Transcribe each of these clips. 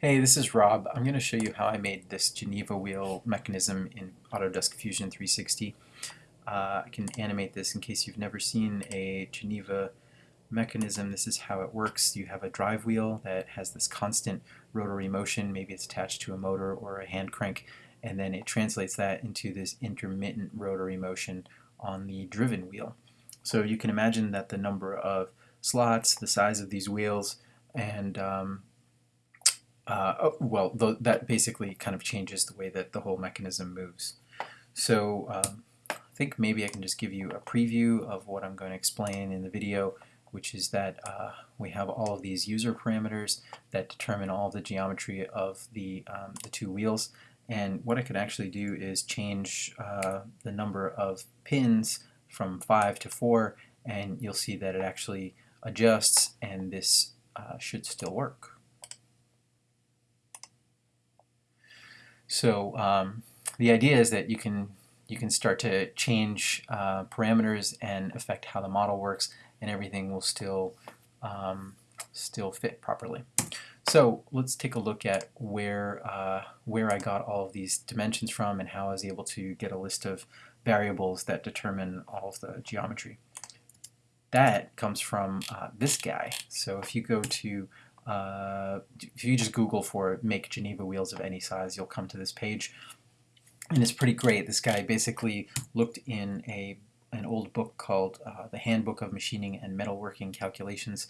Hey, this is Rob. I'm going to show you how I made this Geneva wheel mechanism in Autodesk Fusion 360. Uh, I can animate this in case you've never seen a Geneva mechanism. This is how it works. You have a drive wheel that has this constant rotary motion. Maybe it's attached to a motor or a hand crank, and then it translates that into this intermittent rotary motion on the driven wheel. So you can imagine that the number of slots, the size of these wheels, and um, uh, oh, well, th that basically kind of changes the way that the whole mechanism moves. So um, I think maybe I can just give you a preview of what I'm going to explain in the video, which is that uh, we have all of these user parameters that determine all the geometry of the, um, the two wheels. And what I can actually do is change uh, the number of pins from 5 to 4, and you'll see that it actually adjusts, and this uh, should still work. So um, the idea is that you can you can start to change uh, parameters and affect how the model works, and everything will still um, still fit properly. So let's take a look at where uh, where I got all of these dimensions from and how I was able to get a list of variables that determine all of the geometry. That comes from uh, this guy. So if you go to uh, if you just Google for make Geneva wheels of any size, you'll come to this page. And it's pretty great. This guy basically looked in a an old book called uh, The Handbook of Machining and Metalworking Calculations,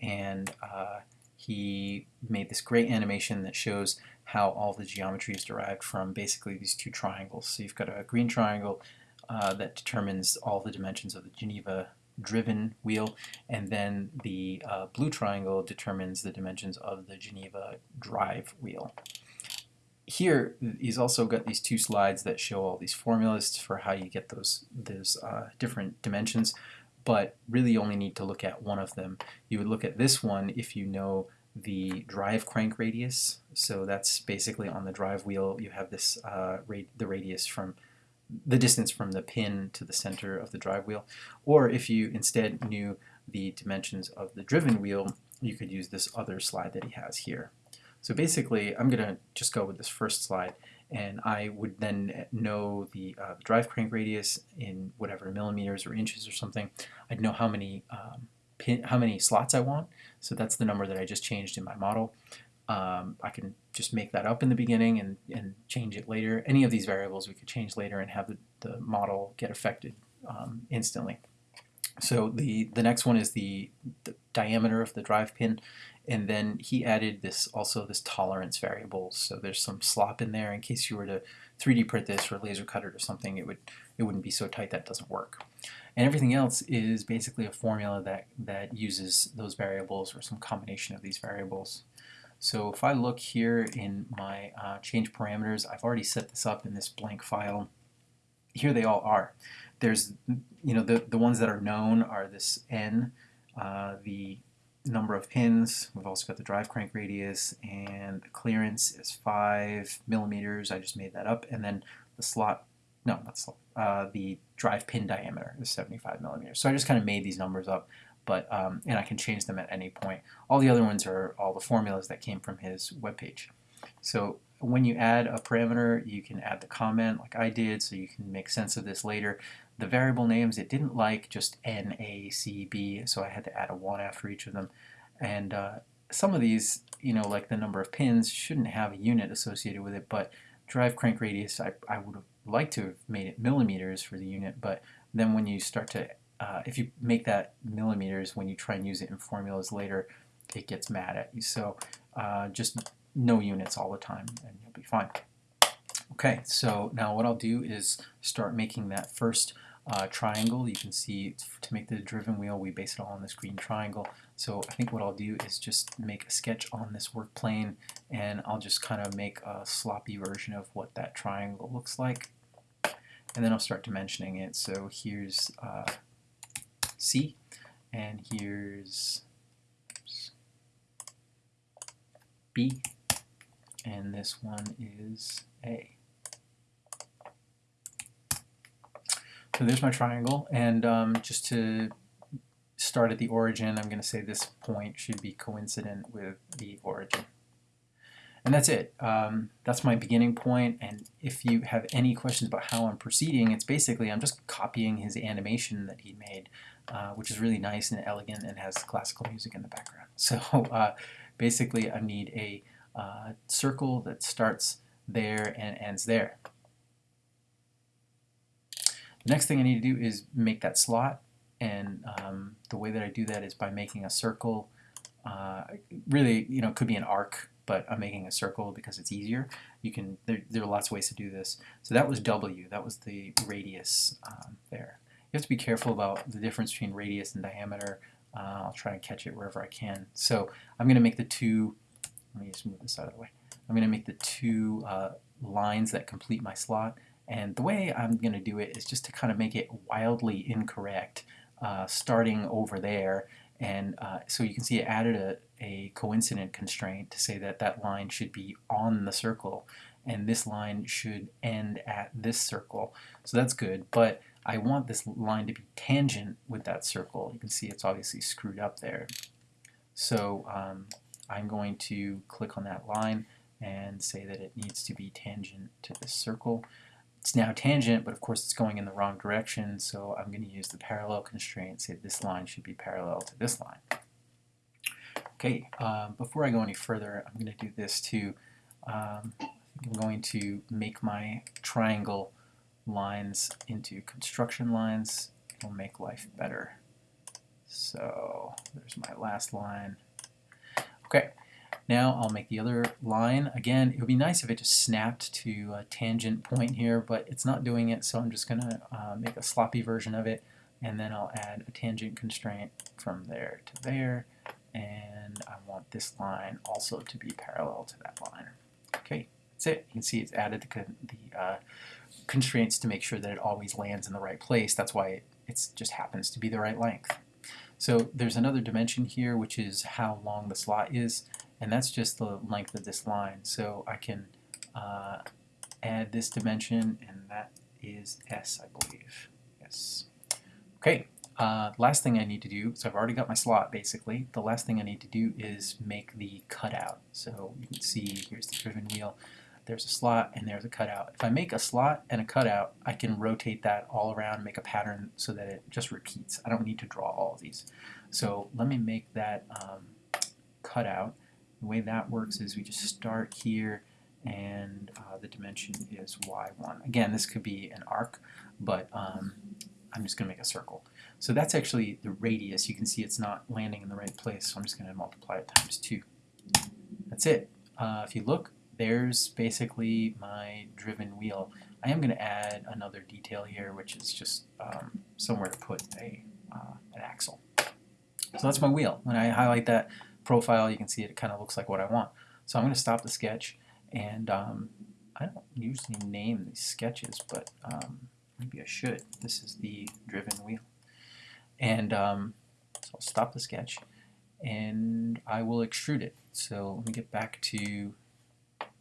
and uh, he made this great animation that shows how all the geometry is derived from basically these two triangles. So you've got a green triangle uh, that determines all the dimensions of the Geneva driven wheel, and then the uh, blue triangle determines the dimensions of the Geneva drive wheel. Here, he's also got these two slides that show all these formulas for how you get those, those uh, different dimensions, but really only need to look at one of them. You would look at this one if you know the drive crank radius, so that's basically on the drive wheel you have this uh, the radius from the distance from the pin to the center of the drive wheel. Or if you instead knew the dimensions of the driven wheel, you could use this other slide that he has here. So basically, I'm going to just go with this first slide, and I would then know the, uh, drive crank radius in whatever millimeters or inches or something. I'd know how many um, pin, how many slots I want. So that's the number that I just changed in my model. Um, I can just make that up in the beginning and, and change it later. Any of these variables we could change later and have the, the model get affected um, instantly. So the, the next one is the, the, diameter of the drive pin. And then he added this also this tolerance variable. So there's some slop in there. In case you were to 3D print this or laser cut it or something it would it wouldn't be so tight. That doesn't work. And everything else is basically a formula that that uses those variables or some combination of these variables so if I look here in my uh, change parameters, I've already set this up in this blank file. Here they all are. There's, you know, the, the ones that are known are this n, uh, the number of pins. We've also got the drive crank radius, and the clearance is 5 millimeters. I just made that up. And then the slot, no, not slot, uh, the drive pin diameter is 75 millimeters. So I just kind of made these numbers up but um, and I can change them at any point. All the other ones are all the formulas that came from his webpage. So when you add a parameter, you can add the comment like I did, so you can make sense of this later. The variable names, it didn't like just N, A, C, B, so I had to add a 1 after each of them. And uh, some of these, you know, like the number of pins, shouldn't have a unit associated with it, but drive crank radius, I, I would have liked to have made it millimeters for the unit, but then when you start to uh, if you make that millimeters when you try and use it in formulas later, it gets mad at you. So uh, just no units all the time and you'll be fine. Okay, so now what I'll do is start making that first uh, triangle. You can see to make the driven wheel, we base it all on this green triangle. So I think what I'll do is just make a sketch on this work plane and I'll just kind of make a sloppy version of what that triangle looks like. And then I'll start dimensioning it. So here's uh, C, and here's B, and this one is A. So there's my triangle, and um, just to start at the origin, I'm going to say this point should be coincident with the origin. and that's it. Um, that's my beginning point, and if you have any questions about how I'm proceeding, it's basically I'm just copying his animation that he made, uh, which is really nice and elegant and has classical music in the background. So uh, basically I need a uh, circle that starts there and ends there. The next thing I need to do is make that slot, and um, the way that I do that is by making a circle. Uh, really, you know, it could be an arc but I'm making a circle because it's easier. You can there, there are lots of ways to do this. So that was W. That was the radius um, there. You have to be careful about the difference between radius and diameter. Uh, I'll try and catch it wherever I can. So I'm going to make the two. Let me just move this out of the way. I'm going to make the two uh, lines that complete my slot. And the way I'm going to do it is just to kind of make it wildly incorrect, uh, starting over there and uh, so you can see it added a, a coincident constraint to say that that line should be on the circle and this line should end at this circle. So that's good, but I want this line to be tangent with that circle. You can see it's obviously screwed up there. So um, I'm going to click on that line and say that it needs to be tangent to this circle. It's now tangent, but of course it's going in the wrong direction, so I'm going to use the parallel constraint, say this line should be parallel to this line. Okay, uh, before I go any further, I'm going to do this too. Um, I'm going to make my triangle lines into construction lines. It'll make life better. So there's my last line. Okay, now I'll make the other line. Again, it would be nice if it just snapped to a tangent point here, but it's not doing it, so I'm just going to uh, make a sloppy version of it, and then I'll add a tangent constraint from there to there, and I want this line also to be parallel to that line. Okay, that's it. You can see it's added the, the uh, constraints to make sure that it always lands in the right place. That's why it it's, just happens to be the right length. So there's another dimension here, which is how long the slot is and that's just the length of this line. So I can uh, add this dimension, and that is S, I believe. Yes. Okay, uh, last thing I need to do, so I've already got my slot basically, the last thing I need to do is make the cutout. So you can see here's the driven wheel, there's a slot and there's a cutout. If I make a slot and a cutout, I can rotate that all around, make a pattern so that it just repeats. I don't need to draw all of these. So let me make that um, cutout. The way that works is we just start here and uh, the dimension is y1. Again, this could be an arc, but um, I'm just going to make a circle. So that's actually the radius. You can see it's not landing in the right place, so I'm just going to multiply it times 2. That's it. Uh, if you look, there's basically my driven wheel. I am going to add another detail here, which is just um, somewhere to put a, uh, an axle. So that's my wheel. When I highlight that, profile, you can see it kind of looks like what I want. So I'm going to stop the sketch, and um, I don't usually name these sketches, but um, maybe I should. This is the driven wheel. And um, so I'll stop the sketch, and I will extrude it. So let me get back to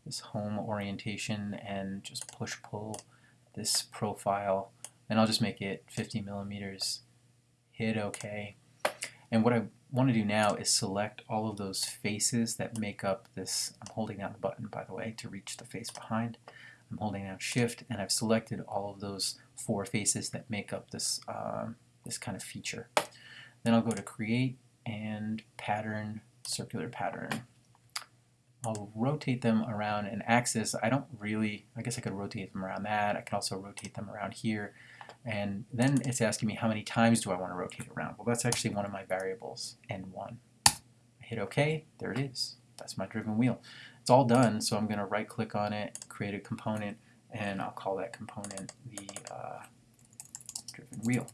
this home orientation and just push-pull this profile, and I'll just make it 50 millimeters. Hit OK. And what I want to do now is select all of those faces that make up this. I'm holding down the button, by the way, to reach the face behind. I'm holding down Shift, and I've selected all of those four faces that make up this, um, this kind of feature. Then I'll go to Create and Pattern, Circular Pattern. I'll rotate them around an axis. I don't really, I guess I could rotate them around that. I can also rotate them around here. And then it's asking me how many times do I want to rotate around. Well, that's actually one of my variables, n1. I hit OK, there it is. That's my driven wheel. It's all done, so I'm going to right click on it, create a component, and I'll call that component the uh, driven wheel.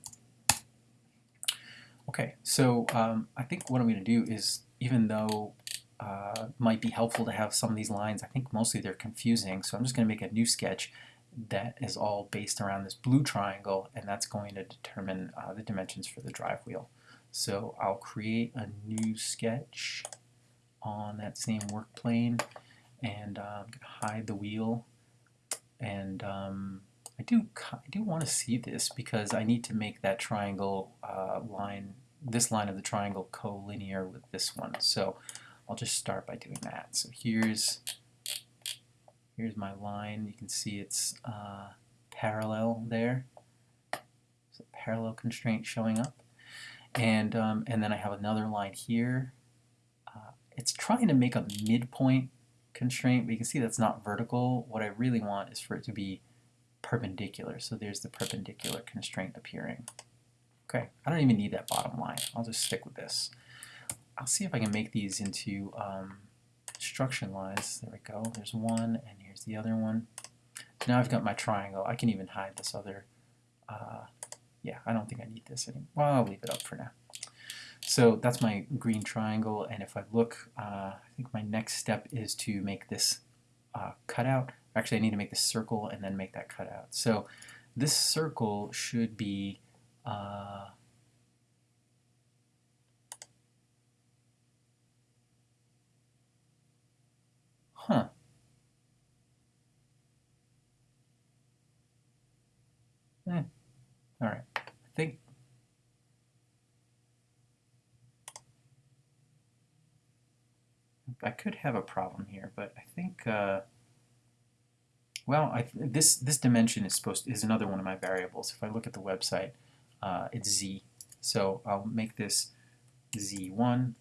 Okay, so um, I think what I'm going to do is, even though uh, might be helpful to have some of these lines, I think mostly they're confusing, so I'm just going to make a new sketch that is all based around this blue triangle and that's going to determine uh, the dimensions for the drive wheel. So I'll create a new sketch on that same work plane and uh, I'm going to hide the wheel. And um, I do I do want to see this because I need to make that triangle uh, line this line of the triangle collinear with this one. So I'll just start by doing that so here's Here's my line. You can see it's uh, parallel there. A parallel constraint showing up. And, um, and then I have another line here. Uh, it's trying to make a midpoint constraint, but you can see that's not vertical. What I really want is for it to be perpendicular. So there's the perpendicular constraint appearing. Okay, I don't even need that bottom line. I'll just stick with this. I'll see if I can make these into um, construction lines. There we go. There's one, and here's the other one. Now I've got my triangle. I can even hide this other. Uh, yeah, I don't think I need this anymore. Well, I'll leave it up for now. So that's my green triangle, and if I look, uh, I think my next step is to make this uh, cutout. Actually, I need to make this circle and then make that cutout. So this circle should be uh, huh. Eh. All right. I think I could have a problem here, but I think, uh, well, I, this this dimension is supposed to, is another one of my variables. If I look at the website, uh, it's z. So I'll make this z1.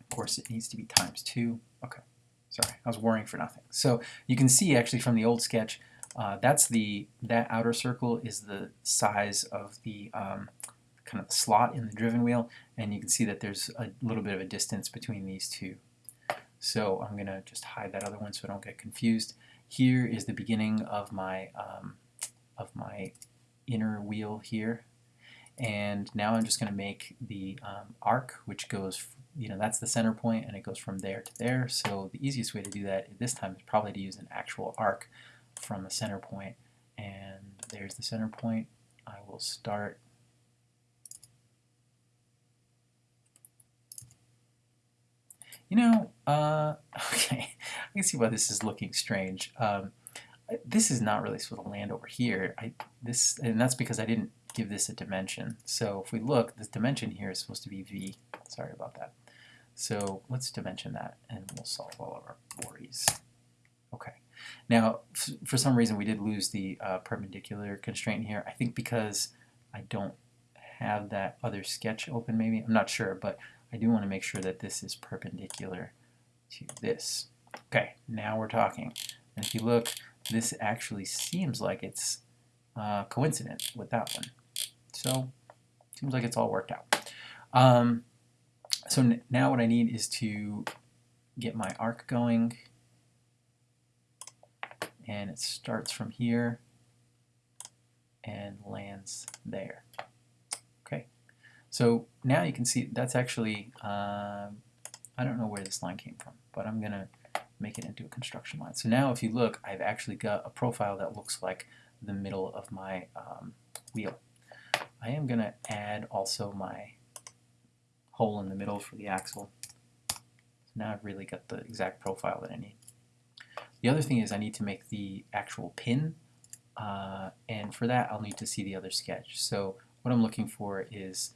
Of course, it needs to be times 2. Okay, sorry, I was worrying for nothing. So you can see actually from the old sketch, uh, that's the that outer circle is the size of the um, kind of slot in the driven wheel, and you can see that there's a little bit of a distance between these two. So I'm going to just hide that other one so I don't get confused. Here is the beginning of my um, of my inner wheel here. And now I'm just going to make the um, arc, which goes, you know, that's the center point, and it goes from there to there. So the easiest way to do that this time is probably to use an actual arc from a center point. And there's the center point. I will start You know, uh, okay, I can see why this is looking strange. Um, this is not really supposed to land over here. I this and that's because I didn't give this a dimension. So if we look, this dimension here is supposed to be v. Sorry about that. So let's dimension that, and we'll solve all of our worries. Okay. Now, for some reason, we did lose the uh, perpendicular constraint here. I think because I don't have that other sketch open, maybe. I'm not sure, but I do want to make sure that this is perpendicular to this. Okay, now we're talking. And if you look, this actually seems like it's uh, coincident with that one. So, seems like it's all worked out. Um, so now what I need is to get my arc going. And it starts from here and lands there. Okay, so now you can see that's actually, uh, I don't know where this line came from, but I'm going to make it into a construction line. So now if you look, I've actually got a profile that looks like the middle of my um, wheel. I am going to add also my hole in the middle for the axle. So now I've really got the exact profile that I need. The other thing is I need to make the actual pin, uh, and for that I'll need to see the other sketch. So what I'm looking for is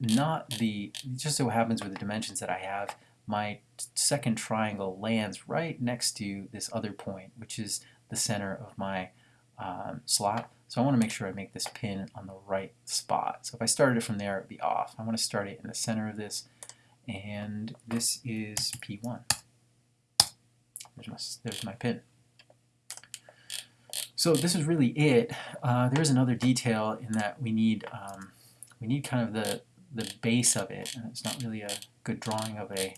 not the, just so happens with the dimensions that I have, my second triangle lands right next to this other point, which is the center of my um, slot. So I want to make sure I make this pin on the right spot. So if I started it from there, it would be off. I want to start it in the center of this, and this is P1. There's my, there's my pin. So this is really it. Uh, there is another detail in that we need um, we need kind of the the base of it. And it's not really a good drawing of a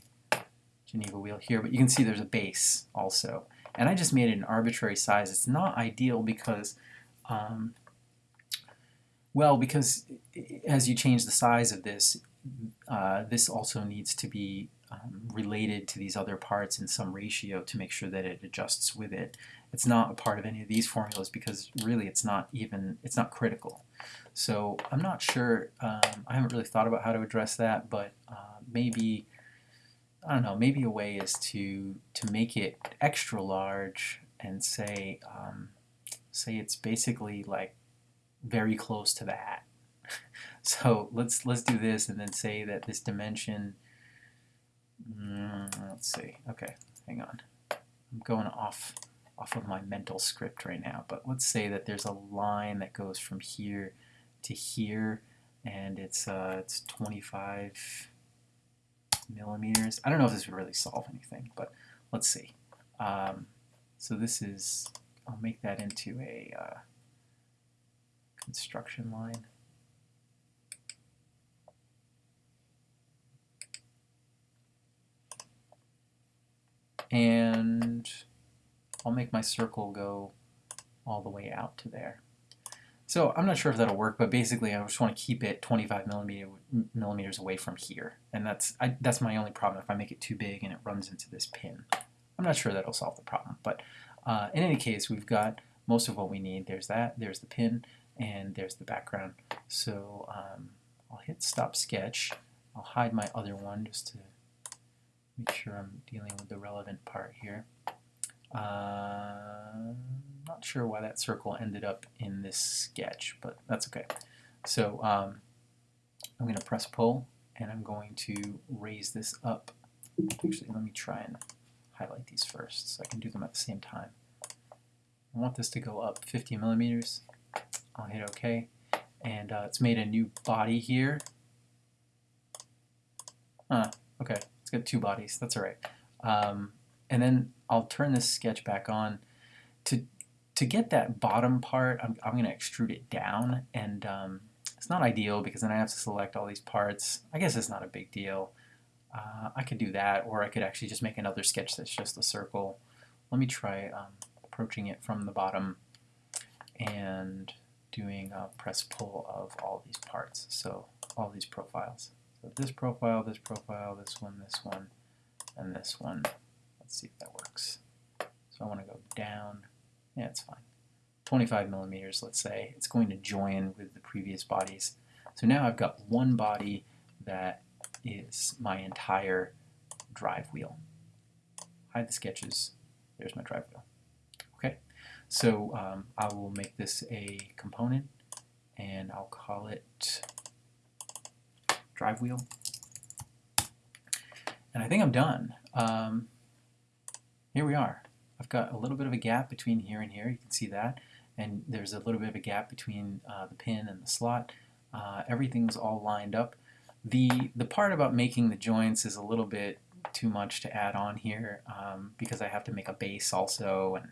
Geneva wheel here, but you can see there's a base also. And I just made it an arbitrary size. It's not ideal because, um, well, because as you change the size of this, uh, this also needs to be um, related to these other parts in some ratio to make sure that it adjusts with it. It's not a part of any of these formulas because really it's not even, it's not critical. So I'm not sure, um, I haven't really thought about how to address that, but uh, maybe, I don't know, maybe a way is to, to make it extra large and say, um, say it's basically like very close to that. so let's, let's do this and then say that this dimension, mm, let's see, okay, hang on. I'm going off off of my mental script right now, but let's say that there's a line that goes from here to here, and it's uh, it's 25 millimeters. I don't know if this would really solve anything, but let's see. Um, so this is, I'll make that into a uh, construction line. And I'll make my circle go all the way out to there. So I'm not sure if that'll work, but basically I just want to keep it 25 millimeter, millimeters away from here. And that's, I, that's my only problem if I make it too big and it runs into this pin. I'm not sure that'll solve the problem, but uh, in any case, we've got most of what we need. There's that, there's the pin, and there's the background. So um, I'll hit stop sketch. I'll hide my other one just to make sure I'm dealing with the relevant part here. Uh, not sure why that circle ended up in this sketch, but that's okay. So um, I'm going to press pull, and I'm going to raise this up. Actually, let me try and highlight these first so I can do them at the same time. I want this to go up 50 millimeters. I'll hit OK. And uh, it's made a new body here. Huh, okay, it's got two bodies. That's all right. Um, and then I'll turn this sketch back on. To, to get that bottom part, I'm, I'm going to extrude it down. And um, it's not ideal because then I have to select all these parts. I guess it's not a big deal. Uh, I could do that, or I could actually just make another sketch that's just a circle. Let me try um, approaching it from the bottom and doing a press pull of all these parts, so all these profiles. So this profile, this profile, this one, this one, and this one. Let's see if that works. So I want to go down. Yeah, it's fine. 25 millimeters, let's say. It's going to join with the previous bodies. So now I've got one body that is my entire drive wheel. Hide the sketches. There's my drive wheel. Okay, so um, I will make this a component and I'll call it drive wheel. And I think I'm done. Um, here we are. I've got a little bit of a gap between here and here. You can see that. And there's a little bit of a gap between uh, the pin and the slot. Uh, everything's all lined up. The, the part about making the joints is a little bit too much to add on here um, because I have to make a base also and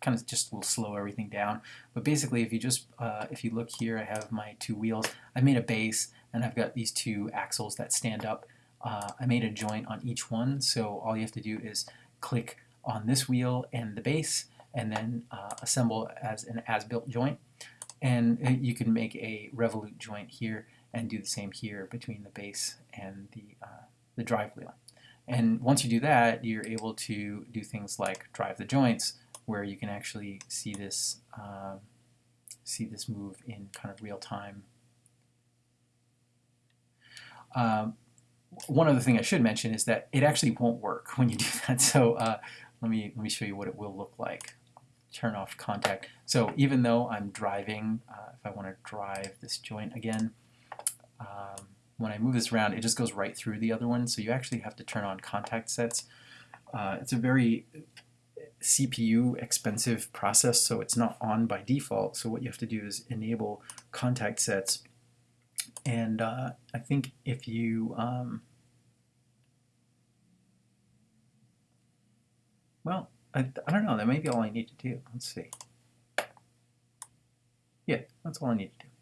kind of just will slow everything down. But basically if you just, uh, if you look here I have my two wheels. I made a base and I've got these two axles that stand up. Uh, I made a joint on each one so all you have to do is click on this wheel and the base and then uh, assemble as an as-built joint. And uh, you can make a revolute joint here and do the same here between the base and the, uh, the drive wheel. And once you do that, you're able to do things like drive the joints, where you can actually see this uh, see this move in kind of real time. Um, one other thing I should mention is that it actually won't work when you do that. So uh, let me let me show you what it will look like. Turn off contact. So even though I'm driving, uh, if I want to drive this joint again, um, when I move this around, it just goes right through the other one. So you actually have to turn on contact sets. Uh, it's a very CPU expensive process, so it's not on by default. So what you have to do is enable contact sets. And uh, I think if you um, well, I, I don't know, that may be all I need to do. Let's see. Yeah, that's all I need to do.